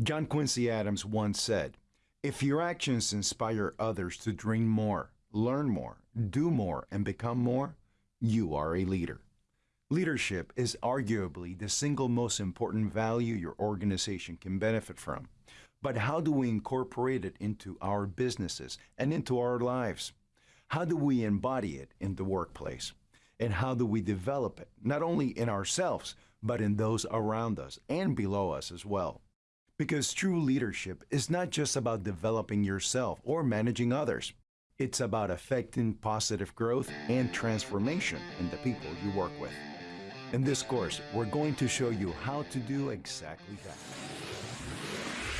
John Quincy Adams once said, If your actions inspire others to dream more, learn more, do more, and become more, you are a leader. Leadership is arguably the single most important value your organization can benefit from. But how do we incorporate it into our businesses and into our lives? How do we embody it in the workplace? And how do we develop it, not only in ourselves, but in those around us and below us as well? Because true leadership is not just about developing yourself or managing others. It's about affecting positive growth and transformation in the people you work with. In this course, we're going to show you how to do exactly that.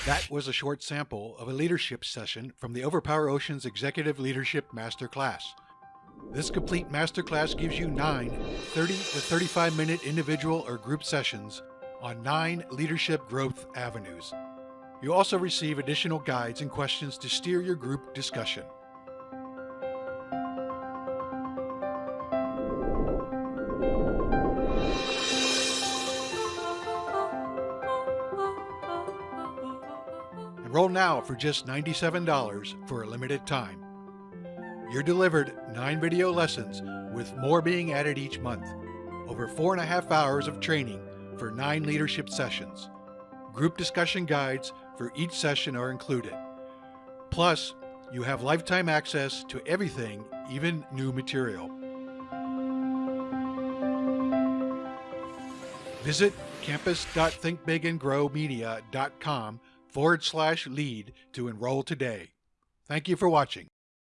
That was a short sample of a leadership session from the Overpower Oceans Executive Leadership Masterclass. This complete masterclass gives you nine 30 to 35 minute individual or group sessions on nine leadership growth avenues. You also receive additional guides and questions to steer your group discussion. Enroll now for just $97 for a limited time. You're delivered nine video lessons with more being added each month. Over four and a half hours of training for nine leadership sessions. Group discussion guides for each session are included. Plus, you have lifetime access to everything, even new material. Visit campus.thinkbigandgrowmedia.com forward slash lead to enroll today. Thank you for watching.